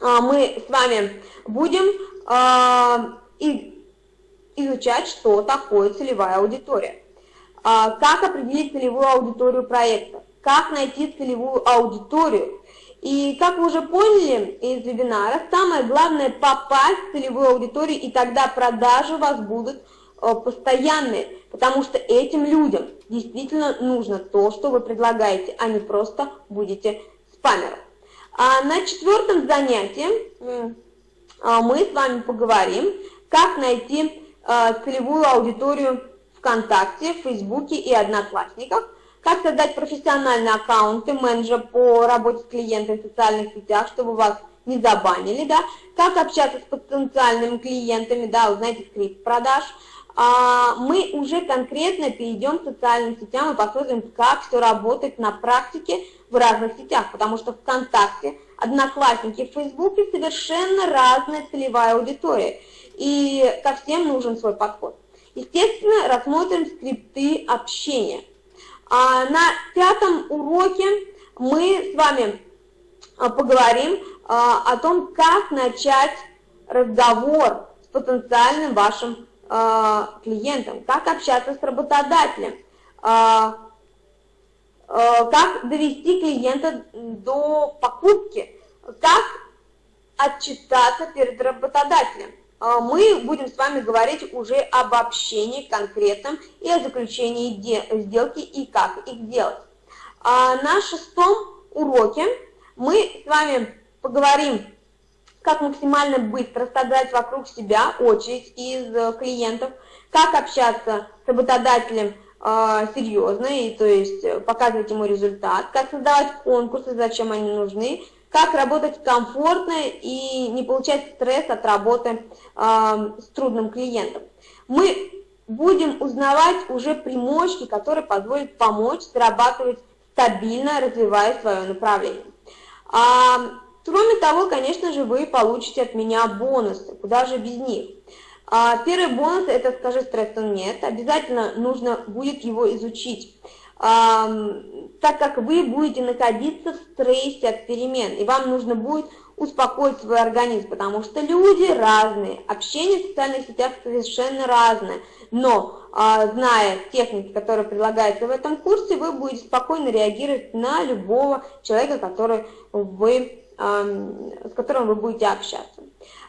а, мы с вами будем изучать, что такое целевая аудитория. Как определить целевую аудиторию проекта, как найти целевую аудиторию, и как вы уже поняли из вебинара, самое главное попасть в целевую аудиторию, и тогда продажи у вас будут э, постоянные, потому что этим людям действительно нужно то, что вы предлагаете, а не просто будете спамером. А на четвертом занятии а, мы с вами поговорим, как найти э, целевую аудиторию ВКонтакте, Фейсбуке и Одноклассниках, как создать профессиональные аккаунты менеджера по работе с клиентами в социальных сетях, чтобы вас не забанили, да, как общаться с потенциальными клиентами, да, узнаете скрипт продаж, а, мы уже конкретно перейдем к социальным сетям и посмотрим, как все работает на практике в разных сетях, потому что ВКонтакте, Одноклассники, в Фейсбуке совершенно разная целевая аудитория, и ко всем нужен свой подход. Естественно, рассмотрим скрипты общения – а на пятом уроке мы с вами а, поговорим а, о том, как начать разговор с потенциальным вашим а, клиентом, как общаться с работодателем, как довести клиента до покупки, как отчитаться перед работодателем. А, мы будем с вами говорить уже об общении конкретном и о заключении сделки и как их делать. А на шестом уроке мы с вами поговорим, как максимально быстро создать вокруг себя очередь из э, клиентов, как общаться с работодателем э, серьезно, и, то есть э, показывать ему результат, как создавать конкурсы, зачем они нужны, как работать комфортно и не получать стресс от работы э, с трудным клиентом. Мы будем узнавать уже примочки, которые позволят помочь зарабатывать стабильно, развивая свое направление. А, кроме того, конечно же, вы получите от меня бонусы, куда же без них. А, первый бонус – это «Скажи стрессу нет», обязательно нужно будет его изучить так как вы будете находиться в стрессе от перемен, и вам нужно будет успокоить свой организм, потому что люди разные, общение в социальных сетях совершенно разное, но а, зная техники, которые предлагаются в этом курсе, вы будете спокойно реагировать на любого человека, который вы, с которым вы будете общаться.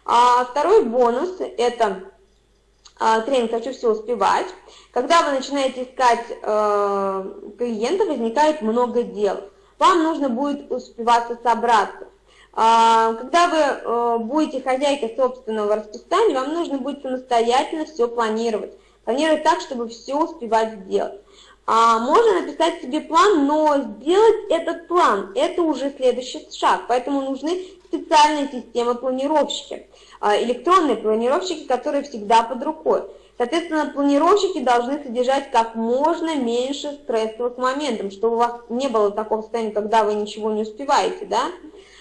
А второй бонус – это тренинг «Хочу все успевать». Когда вы начинаете искать э, клиента, возникает много дел. Вам нужно будет успеваться собраться. А, когда вы э, будете хозяйкой собственного расписания, вам нужно будет самостоятельно все планировать. Планировать так, чтобы все успевать сделать. А можно написать себе план, но сделать этот план – это уже следующий шаг, поэтому нужны специальные системы планировщики, а, электронные планировщики, которые всегда под рукой. Соответственно, планировщики должны содержать как можно меньше стрессовых моментов, чтобы у вас не было такого состояния, когда вы ничего не успеваете, да?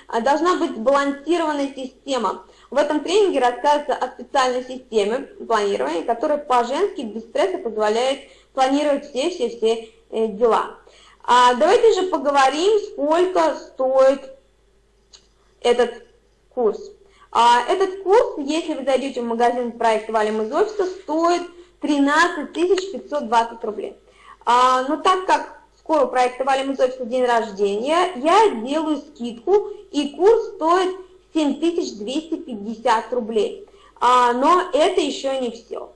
А должна быть сбалансированная система. В этом тренинге рассказывается о специальной системе планирования, которая по-женски без стресса позволяет планировать все-все-все э, дела. А давайте же поговорим, сколько стоит этот курс. А этот курс, если вы зайдете в магазин проекта «Валим из офиса», стоит 13 520 рублей. А, но так как скоро у проекта «Валим из офиса» день рождения, я делаю скидку, и курс стоит 7250 рублей. А, но это еще не все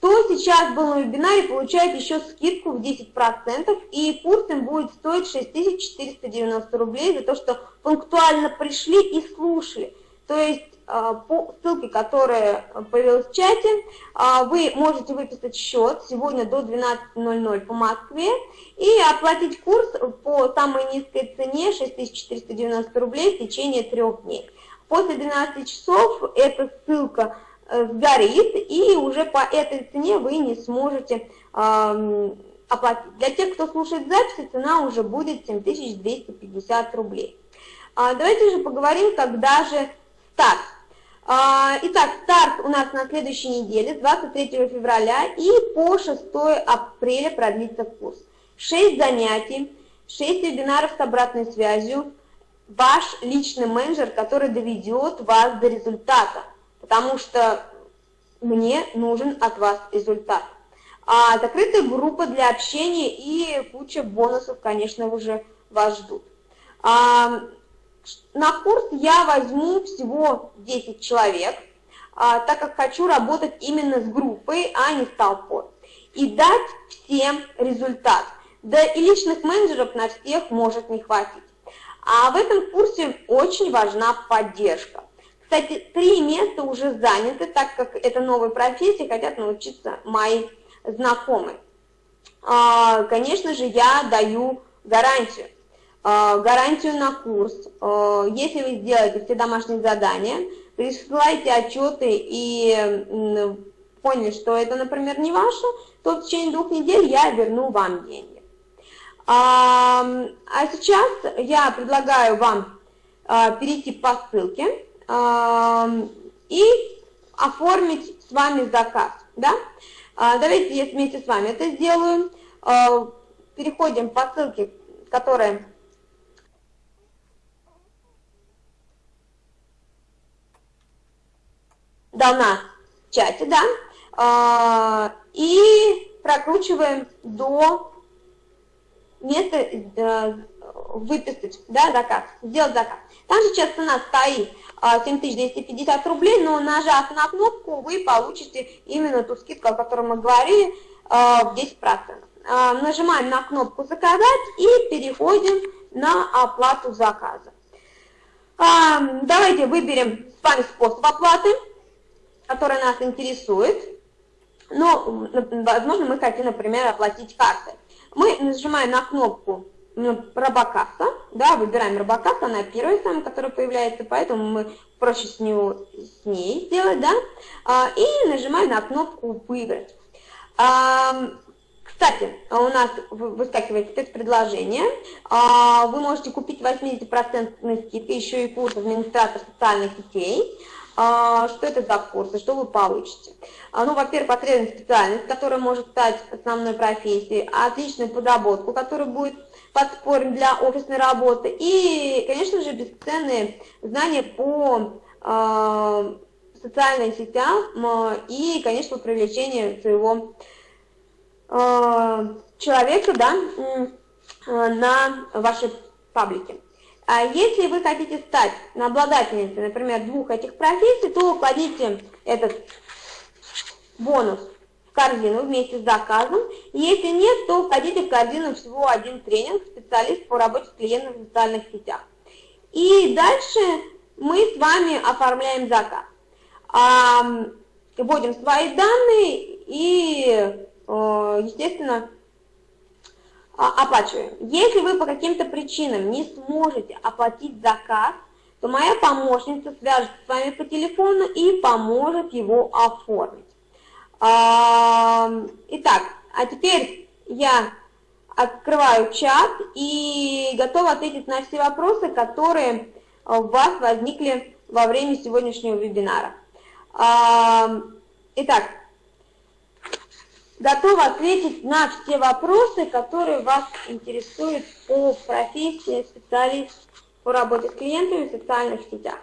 кто сейчас был на вебинаре, получает еще скидку в 10%, и курс им будет стоить 6490 рублей за то, что пунктуально пришли и слушали. То есть а, по ссылке, которая появилась в чате, а, вы можете выписать счет сегодня до 12.00 по Москве и оплатить курс по самой низкой цене 6490 рублей в течение трех дней. После 12 часов эта ссылка сгорит, и уже по этой цене вы не сможете оплатить. Для тех, кто слушает записи, цена уже будет 7250 рублей. А, давайте же поговорим, когда же старт. А, итак, старт у нас на следующей неделе, с 23 февраля и по 6 апреля продлится курс. 6 занятий, 6 вебинаров с обратной связью, ваш личный менеджер, который доведет вас до результата, потому что мне нужен от вас результат. А закрытая группа для общения и куча бонусов, конечно, уже вас ждут. А, на курс я возьму всего 10 человек, а, так как хочу работать именно с группой, а не с толпой. И дать всем результат. Да и личных менеджеров на всех может не хватить. А в этом курсе очень важна поддержка. Кстати, три места уже заняты, так как это новая профессия, хотят научиться мои знакомые. А, конечно же, я даю гарантию. А, гарантию на курс. А, если вы сделаете все домашние задания, присылаете отчеты и поняли, что это, например, не ваше, то в течение двух недель я верну вам деньги. А сейчас я предлагаю вам перейти по ссылке и оформить с вами заказ. Да? Давайте я вместе с вами это сделаю. Переходим по ссылке, которая дана в чате, да, а, и прокручиваем до места э, выписать, да, заказ, сделать заказ. Там сейчас цена стоит 7250 а, рублей, но нажав на кнопку, вы получите именно ту скидку, о которой мы говорили, а, в 10%. Нажимаем на кнопку «Заказать» и переходим на оплату заказа. Давайте выберем с вами способ оплаты которая нас интересует, но, возможно, мы хотим, например, оплатить картой. Мы нажимаем на кнопку Робокасса, да, выбираем Робокасса, она первая самая, которая появляется, поэтому мы проще с, него, с ней сделать, да, а, и нажимаем на кнопку «Выбрать». А, кстати, у нас выскакивает спецпредложение, а, вы можете купить 80% скидкой еще и курс администратор социальных сетей, а, что это за курсы, что вы получите. Ну, во-первых, потребность специальность, которая может стать основной профессией, отличную подработку, которая будет подспорьем для офисной работы и, конечно же, бесценные знания по э, социальным сетям и, конечно, привлечение своего э, человека да, на ваши паблики. А если вы хотите стать обладательницей, например, двух этих профессий, то кладите этот бонус корзину вместе с заказом. Если нет, то входите в корзину всего один тренинг, специалист по работе с клиентами в социальных сетях. И дальше мы с вами оформляем заказ. Вводим свои данные и, э, естественно, а, оплачиваем. Если вы по каким-то причинам не сможете оплатить заказ, то моя помощница свяжется с вами по телефону и поможет его оформить. Итак, а теперь я открываю чат и готова ответить на все вопросы, которые у вас возникли во время сегодняшнего вебинара. Итак, готова ответить на все вопросы, которые вас интересуют по профессии специалист по работе с клиентами в социальных сетях.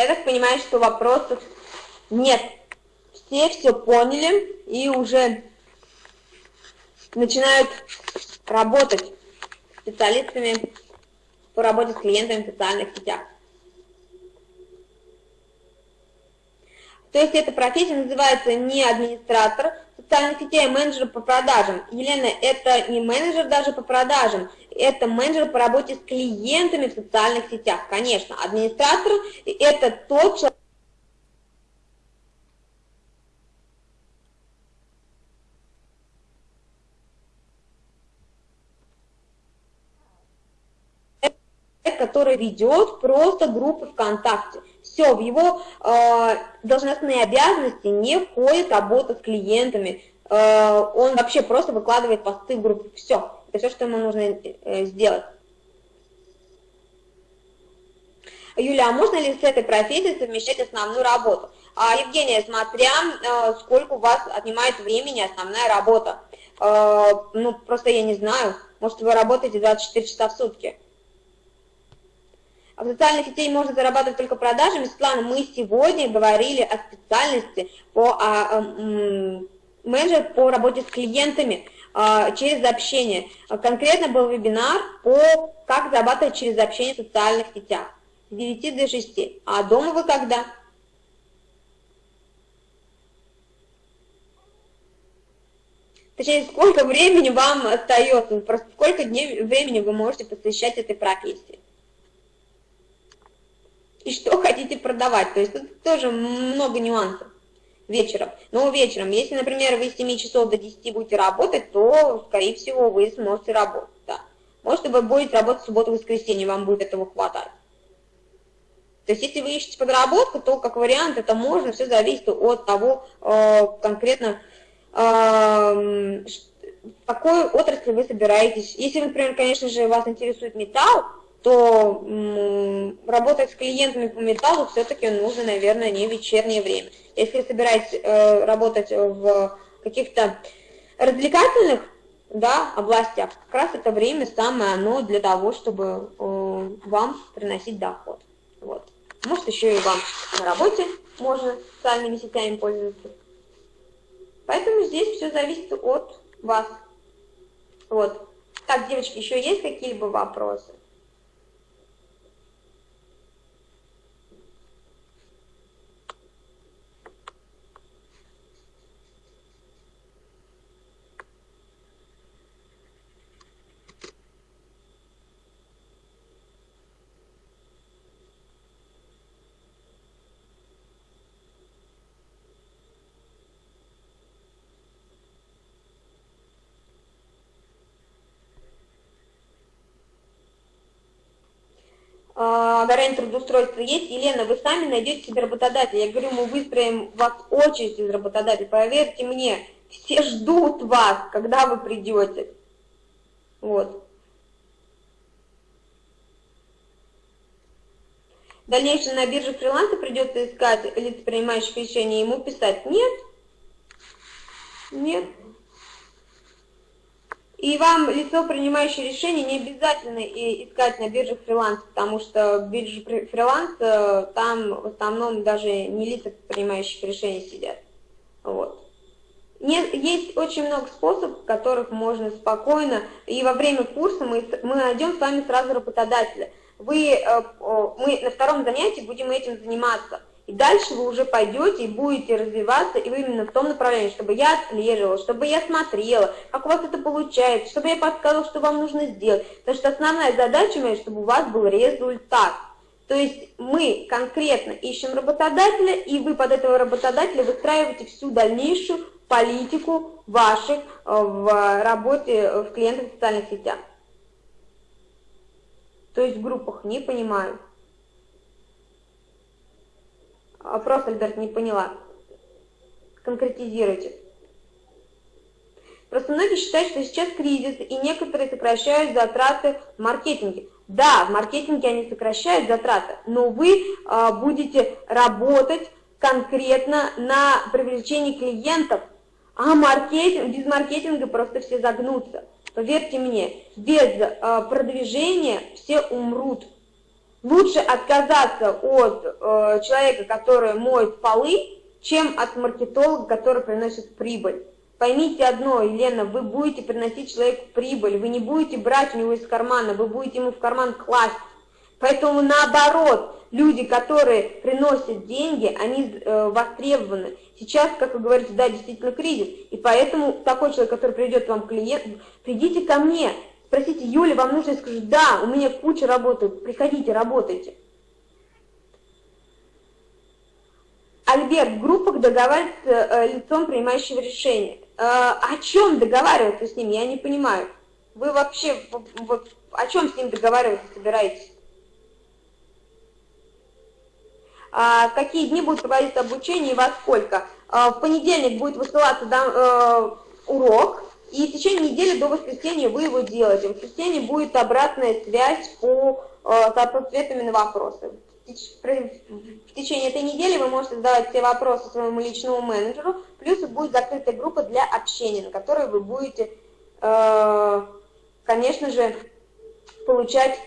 Я так понимаю, что вопросов нет. Все все поняли и уже начинают работать специалистами по работе с клиентами в социальных сетях. То есть эта профессия называется не администратор социальных сетей менеджер по продажам. Елена, это не менеджер даже по продажам, это менеджер по работе с клиентами в социальных сетях. Конечно, администратор – это тот человек, который ведет просто группы ВКонтакте. Все, в его э, должностные обязанности не входит работа с клиентами. Э, он вообще просто выкладывает посты в группу. Все, это все, что ему нужно э, сделать. Юля, а можно ли с этой профессией совмещать основную работу? А, Евгения, смотря э, сколько у вас отнимает времени основная работа. Э, ну, просто я не знаю, может вы работаете 24 часа в сутки. А в социальных сетях можно зарабатывать только продажами. Светлана, мы сегодня говорили о специальности по а, а, менеджер по работе с клиентами а, через общение. Конкретно был вебинар по как зарабатывать через общение в социальных сетях с 9 до 6. А дома вы когда? Точнее, сколько времени вам остается, просто сколько дней времени вы можете посвящать этой профессии и что хотите продавать. То есть тут тоже много нюансов вечером. Но вечером, если, например, вы с 7 часов до 10 будете работать, то, скорее всего, вы сможете работать. Да. Может, вы будете работать в субботу воскресенье, вам будет этого хватать. То есть, если вы ищете подработку, то, как вариант, это можно, все зависит от того, э, конкретно, э, в какой отрасли вы собираетесь. Если, например, конечно же, вас интересует металл, то работать с клиентами по металлу все-таки нужно, наверное, не вечернее время. Если собираетесь э, работать в каких-то развлекательных да, областях, как раз это время самое оно для того, чтобы э, вам приносить доход. Вот. Может, еще и вам на работе можно социальными сетями пользоваться. Поэтому здесь все зависит от вас. Вот. Так, девочки, еще есть какие-либо вопросы? Гарантия трудоустройства есть, Елена, вы сами найдете себе работодателя. Я говорю, мы выстроим вас очередь из работодателей, поверьте мне, все ждут вас, когда вы придете. Вот. Дальнейшее на бирже фриланса придется искать лиц, принимающих решения, ему писать нет. Нет. И вам лицо, принимающее решение, не обязательно искать на бирже фриланс, потому что биржа фриланс, э, там в основном даже не лица, принимающих решения, сидят. Вот. Нет, есть очень много способов, которых можно спокойно, и во время курса мы, мы найдем с вами сразу работодателя. Вы, э, мы на втором занятии будем этим заниматься. И дальше вы уже пойдете и будете развиваться и вы именно в том направлении, чтобы я отслеживала, чтобы я смотрела, как у вас это получается, чтобы я подсказывала, что вам нужно сделать. Потому что основная задача моя, чтобы у вас был результат. То есть мы конкретно ищем работодателя, и вы под этого работодателя выстраиваете всю дальнейшую политику ваших э, в работе в клиентах в социальных сетях. То есть в группах, не понимаю. Вопрос, Альберт, не поняла. Конкретизируйте. Просто многие считают, что сейчас кризис, и некоторые сокращают затраты в маркетинге. Да, в маркетинге они сокращают затраты, но вы а, будете работать конкретно на привлечении клиентов, а маркетинг, без маркетинга просто все загнутся. Поверьте мне, без а, продвижения все умрут. Лучше отказаться от э, человека, который моет полы, чем от маркетолога, который приносит прибыль. Поймите одно, Елена, вы будете приносить человеку прибыль, вы не будете брать у него из кармана, вы будете ему в карман класть. Поэтому наоборот, люди, которые приносят деньги, они э, востребованы. Сейчас, как вы говорите, да, действительно кризис, и поэтому такой человек, который придет вам клиент, придите ко мне, спросите, Юля, вам нужно, я скажу, да, у меня куча работы, приходите, работайте. Альберт, в группах договаривается э, лицом принимающего решения. Э, о чем договариваться с ним, я не понимаю. Вы вообще вот, о чем с ним договариваться собираетесь? А, какие дни будет проводиться обучение и во сколько? А, в понедельник будет высылаться да, э, урок, и в течение недели до воскресенья вы его делаете. В воскресенье будет обратная связь по э, ответами на вопросы. В течение этой недели вы можете задавать все вопросы своему личному менеджеру, плюс будет закрытая группа для общения, на которой вы будете, э, конечно же, получать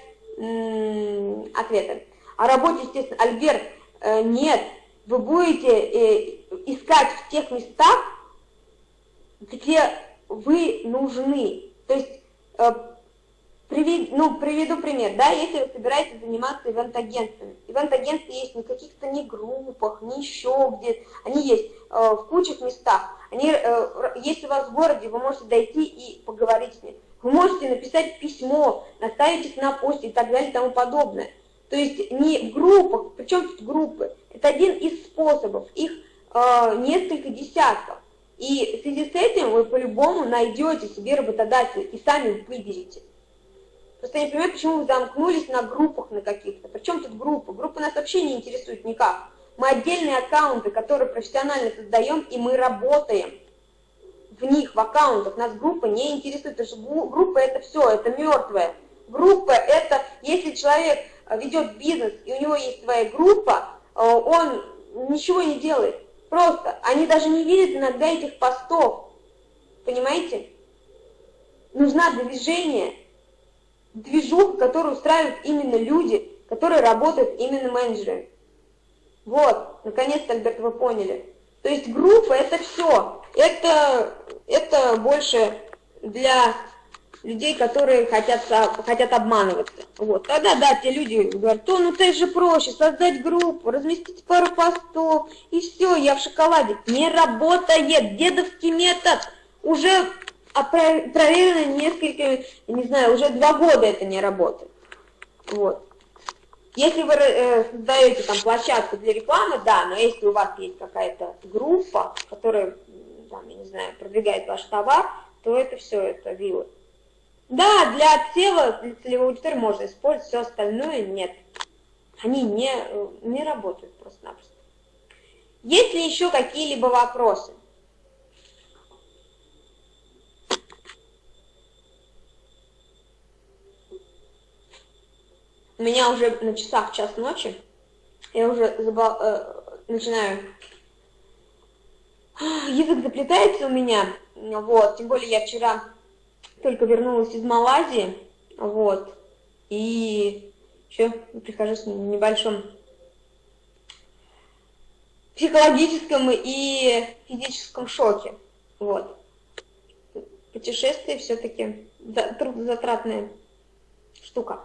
ответы. О работе, естественно, Альберт, э, нет, вы будете э, искать в тех местах, где вы нужны. То есть, э, привед, ну, приведу пример, да, если вы собираетесь заниматься ивент-агентствами. Ивент-агентства есть не каких-то не группах, не еще где-то, они есть в кучах местах. Они, если у вас в городе, вы можете дойти и поговорить с ними. Вы можете написать письмо, наставить их на посте и так далее и тому подобное. То есть не в группах, причем тут группы, это один из способов, их э, несколько десятков. И в связи с этим вы по-любому найдете себе работодателя и сами выберете. Просто я не понимаю, почему вы замкнулись на группах на каких-то. Причем тут группы? Группы нас вообще не интересуют никак. Мы отдельные аккаунты, которые профессионально создаем, и мы работаем в них, в аккаунтах, нас группа не интересует, потому что группа это все, это мертвое. Группа это, если человек э, ведет бизнес, и у него есть своя группа, э, он ничего не делает. Просто, они даже не видят иногда этих постов. Понимаете? Нужна движение, движуха, которую устраивают именно люди, которые работают именно менеджерами. Вот, наконец-то, Альберт, вы поняли. То есть группа это все. Это, это больше для людей, которые хотят, хотят обманываться. Вот. Тогда, да, те люди говорят, то, ну ты же проще, создать группу, разместить пару постов, и все, я в шоколаде. Не работает, дедовский метод уже проверено несколько, не знаю, уже два года это не работает. Вот. Если вы э, создаете там площадку для рекламы, да, но если у вас есть какая-то группа, которая, там, я не знаю, продвигает ваш товар, то это все, это вилы. Да, для отсева, для целевой аудитории можно использовать, все остальное нет. Они не, э, не работают просто-напросто. Есть ли еще какие-либо вопросы? У меня уже на часах час ночи, я уже забал, э, начинаю... Язык заплетается у меня, вот, тем более я вчера только вернулась из Малайзии, вот, и еще прихожу с небольшом психологическом и физическом шоке, вот. Путешествие все-таки трудозатратная штука.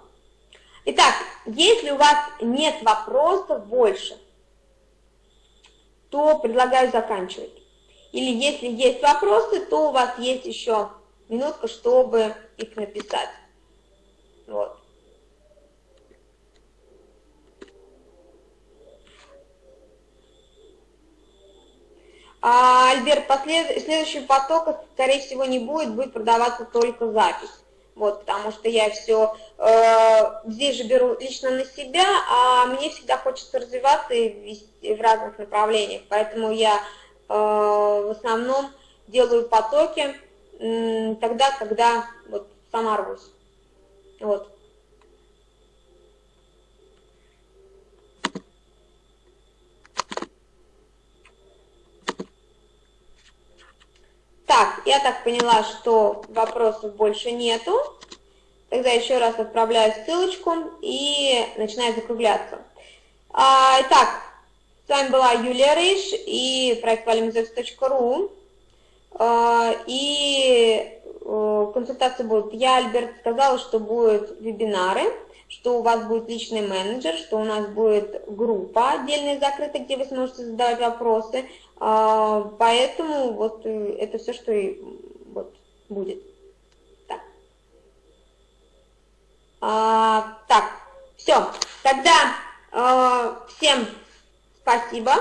Итак, если у вас нет вопросов больше, то предлагаю заканчивать. Или если есть вопросы, то у вас есть еще минутка, чтобы их написать. Вот. А, Альберт, послед... следующего потока, скорее всего, не будет, будет продаваться только запись вот, потому что я все э, здесь же беру лично на себя, а мне всегда хочется развиваться и вести в разных направлениях, поэтому я э, в основном делаю потоки тогда, когда вот сама рвусь. Вот. Так, я так поняла, что вопросов больше нету. Тогда еще раз отправляю ссылочку и начинаю закругляться. А, итак, с вами была Юлия Рейш и проект valimzevs.ru. А, и консультации будут. Я, Альберт, сказала, что будут вебинары. что у вас будет личный менеджер, что у нас будет группа отдельная закрытая, где вы сможете задавать вопросы. А, поэтому вот э, это все, что и вот будет. Так, а, так все. Тогда э, всем спасибо,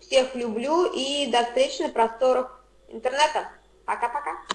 всех люблю и до встречи на просторах интернета. Пока-пока.